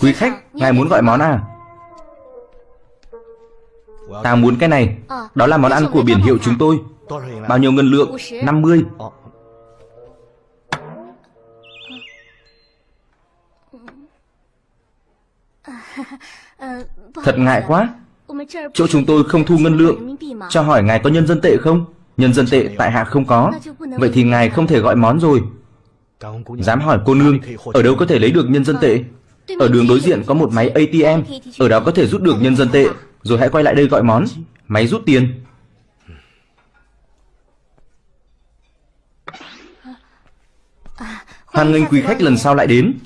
Quý khách, ngài muốn gọi món à? Ta muốn cái này. Đó là món ăn của biển hiệu chúng tôi. Bao nhiêu ngân lượng? 50 Thật ngại quá. Chỗ chúng tôi không thu ngân lượng. Cho hỏi ngài có nhân dân tệ không? Nhân dân tệ tại hạ không có. Vậy thì ngài không thể gọi món rồi. Dám hỏi cô nương Ở đâu có thể lấy được nhân dân tệ? Ở đường đối diện có một máy ATM Ở đó có thể rút được nhân dân tệ. Rồi hãy quay lại đây gọi món. Máy rút tiền. Hoan nghênh quý khách lần sau lại đến.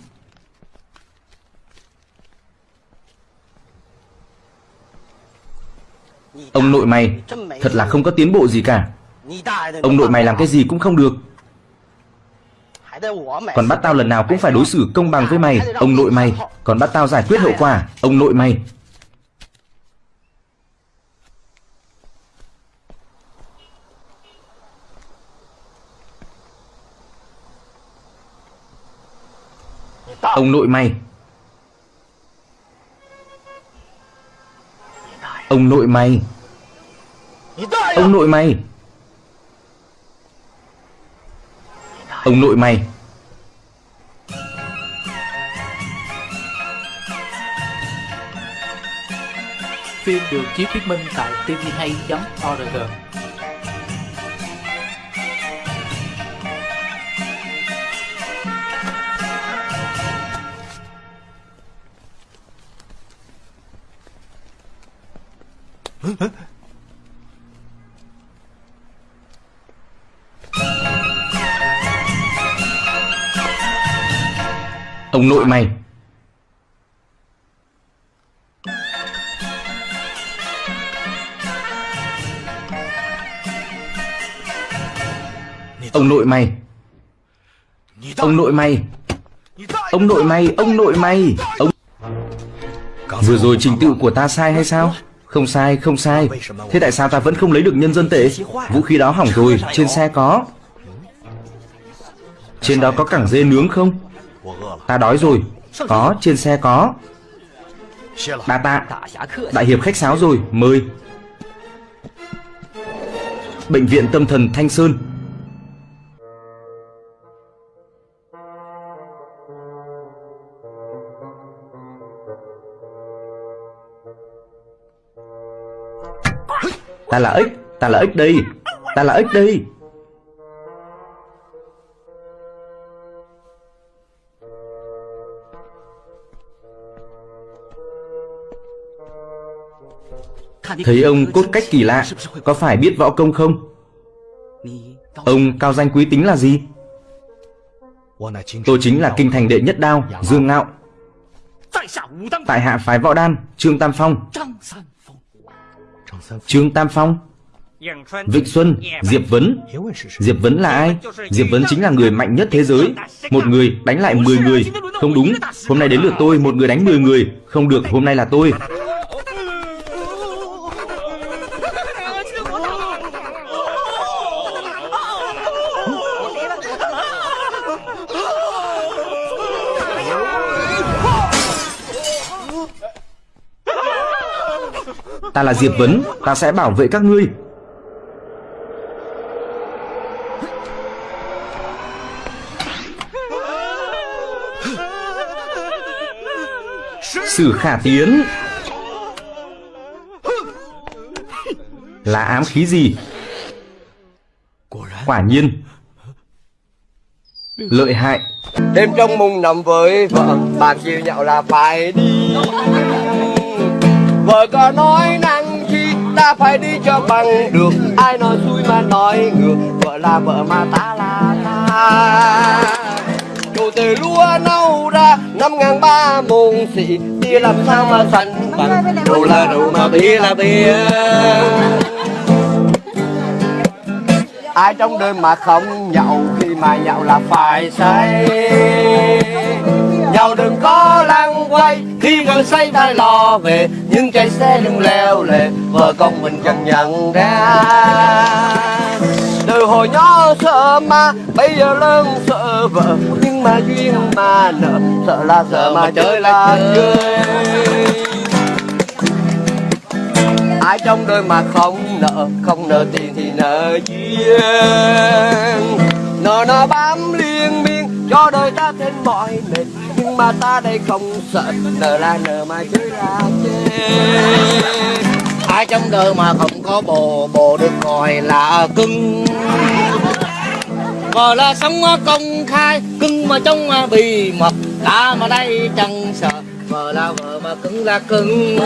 Ông nội mày Thật là không có tiến bộ gì cả. Ông nội mày làm cái gì cũng không được còn bắt tao lần nào cũng phải đối xử công bằng với mày, Ông nội mày. Còn bắt tao giải quyết hậu quả, Ông nội mày. Ông nội mày. Ông nội mày. Ông nội mày. Ông nội mày. Phim được chiếu thuyết minh tại tvhay.org Ông nội mày. Ông nội mày. Ông nội mày. Ông nội mày Ông nội mày. Ông Vừa rồi trình tự của ta sai hay sao? Không sai không sai. Thế tại sao ta vẫn không lấy được nhân dân tệ? Vũ khí đó hỏng rồi Trên xe có. Trên đó có cẳng dê nướng không? Ta đói rồi. Có trên xe có. Đa tạ Đại hiệp khách sáo rồi Mời. Bệnh viện tâm thần Thanh Sơn Ta là ếch Ta là ếch đi, Ta là ếch đi. Thấy ông cốt cách kỳ lạ Có phải biết võ công không? Ông cao danh quý tính là gì? Tôi chính là kinh thành đệ nhất đao Dương Ngạo. Tại hạ phái võ đan Trương Tam Phong. Trương Tam Phong, Vịnh Xuân, Diệp Vấn. Diệp Vấn là ai? Diệp Vấn chính là người mạnh nhất thế giới. Một người đánh lại 10 người. Không đúng. Hôm nay đến lượt tôi, Một người đánh 10 người. Không được, Hôm nay là tôi. Ta là Diệp Vấn Ta sẽ bảo vệ các ngươi. Sử khả tiến. Là ám khí gì? Quả nhiên. Lợi hại. Đêm trong mùng nằm với vợ Bạn chiều nhậu là phải đi. Vợ có nói năng chi Ta phải đi cho bằng được. Ai nói xui mà nói ngược, Vợ là vợ mà ta là ta. Chủ từ lúa nâu ra, Năm ngàn ba môn xị, Bia làm sao mà sánh bằng. Đồ là đồ mà bia là bia. Ai trong đời mà không nhậu, khi mà nhậu là phải say nhậu đừng có lăng quay khi gần say ta lo về nhưng chạy xe đừng leo lề vợ con mình chẳng nhận ra. Từ hồi nhỏ sợ ma bây giờ lớn sợ vợ nhưng mà duyên mà nợ sợ là sợ mà chơi là chơi. ai trong đời mà không nợ không nợ tiền thì nợ duyên. Nợ nó bám liên cho đời ta thêm mọi mệt, nhưng mà ta đây không sợ nợ là nợ mà chứ là chê ai trong đời mà không có bồ bồ được gọi là cưng. Gọi là sống công khai, cưng mà trong bì mật ta mà đây chẳng sợ vợ là vợ mà cưng là cưng.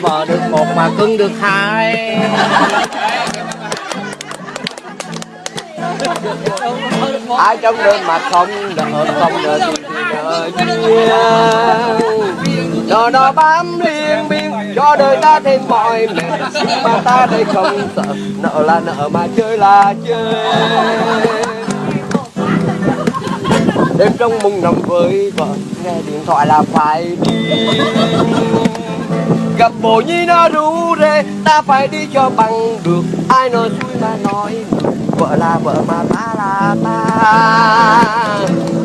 Vợ được một mà cưng được hai ai trong đời mà không nợ không duyên cho nó bám liên miên cho đời ta thêm mọi mệt mà ta đây không sợ nợ là nợ mà chơi là chơi. Đêm trong mùng nằm với vợ nghe điện thoại là phải đi. Gặp bồ nhi nó rủ rê ta phải đi cho bằng được. Ai nói xui mà nói vợ là vợ mà ta là ta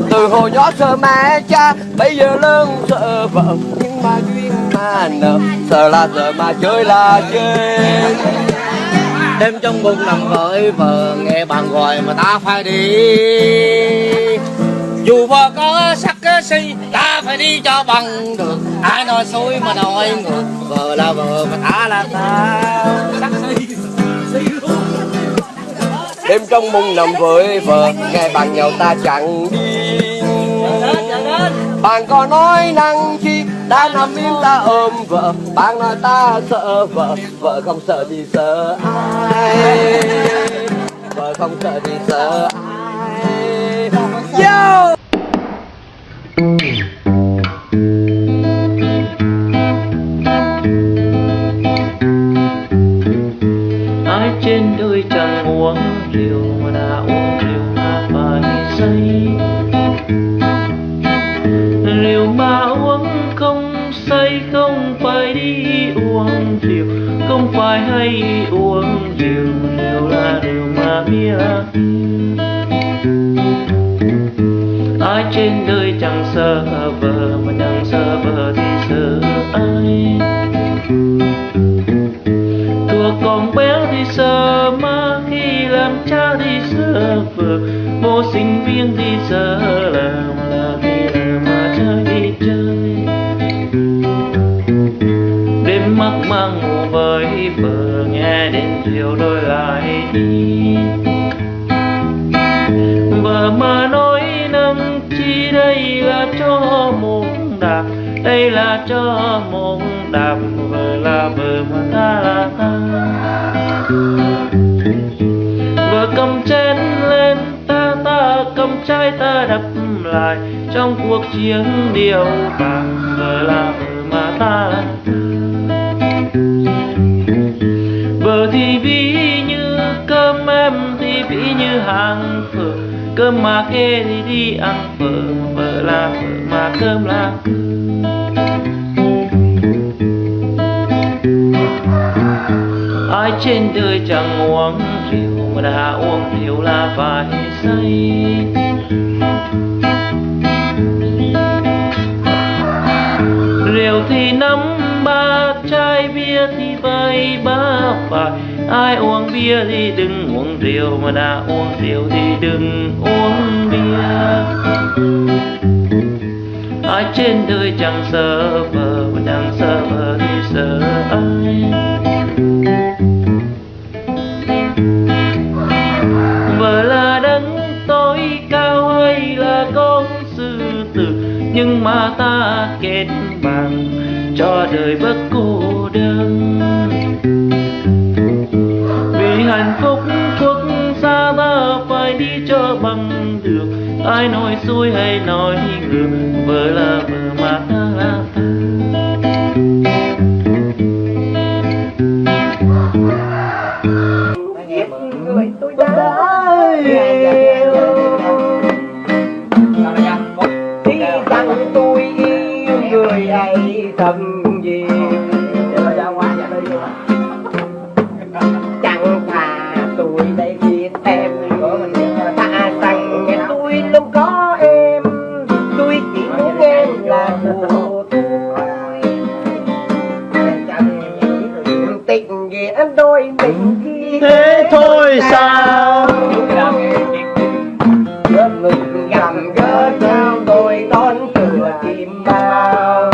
từ hồi nhỏ sợ mẹ cha, bây giờ lớn sợ vợ. Nhưng mà duyên mà nợ, sợ là sợ mà chơi là chơi. Đêm trong bụng nằm với vợ, nghe bạn gọi mà ta phải đi. Dù vợ có sắc si, ta phải đi cho bằng được. Ai nói xui mà nói ngược, vợ là vợ mà ta là ta. Sắc si đêm trong mùng nằm với vợ, nghe bạn nhau ta chẳng đi. Bạn có nói năng chi, đã nằm im ta ôm vợ. Bạn nói ta sợ vợ vợ không sợ thì sợ ai? Vợ không sợ thì sợ ai? Yo! Không say không phải đi uống rượu, không phải hay uống rượu rượu là rượu mà bia ai trên đời chẳng sợ vợ mà chẳng sợ vợ thì sợ ai? Tuổi còn bé thì sợ ma khi làm cha thì sợ vợ vô sinh viên thì sợ là với nghe đến chiều đôi lại. Đi vợ mà nói nâng chi đây là cho một đạp, đây là cho một đạp vợ là vợ mà ta là ta vợ cầm chén lên ta ta cầm chai ta đập lại, trong cuộc chiến điều bằng vợ là vợ mà ta là ta hàng phở. Cơm mà kê thì đi ăn phở phở là phở mà cơm là cơm ai trên đời chẳng uống rượu, mà đã uống rượu là phải say. Rượu thì nắm, ba chai bia thì vay, ba phải ai uống bia thì đừng uống rượu, mà đã uống rượu thì đừng uống bia. Ai trên đời chẳng sợ vợ mà chẳng sợ vợ thì sợ ai? Vợ là đấng tối cao hay là con sư tử? Nhưng mà ta kết bằng cho đời bất cô ai nói dối hay nói ngừa vừa là vừa mà ta là ta. Tôi đã yêu Đi rằng tôi yêu người ấy thầm gầm gỡ nhau tôi đón cửa tìm bao.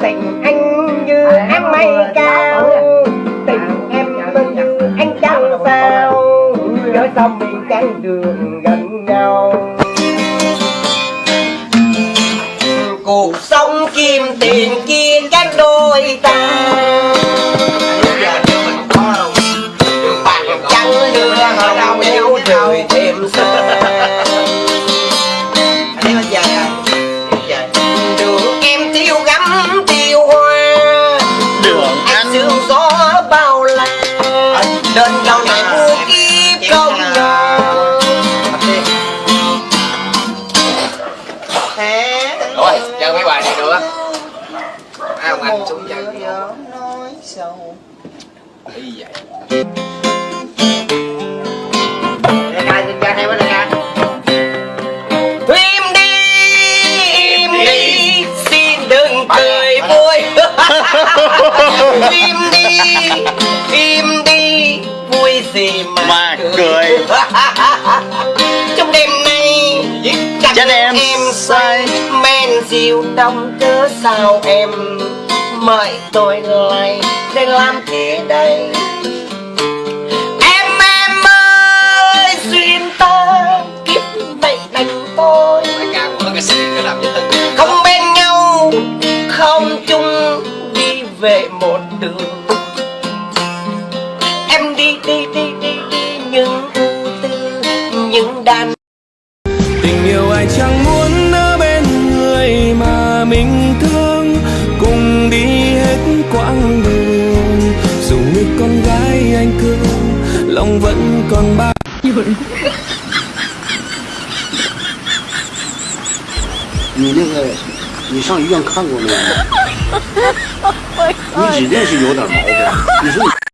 Tình anh như em mây cao tình em như anh trăng sao gỡ xong mình chán đường gần nhau. Cuộc sống kim tiền kim Rồi, chơi mấy bài này á Ai không anh xuống chơi nói sâu Ý vậy. Im đi, im đi, xin đừng cười vui. Im đi, im đi, vui gì mà, Mà cười. Trong đêm nay, Chắc em say. Men rượu đông cớ sao em? Mời tôi lại để làm thế đây. Em em ơi duyên ta kiếp này đành tôi. Không bên nhau không chung đi về một đường. Em đi đi đi đi đi những ưu tư những đàn Tình yêu ai chẳng vẫn còn bao 你那个，你上医院看过没有？你指定是有点毛病。你说你。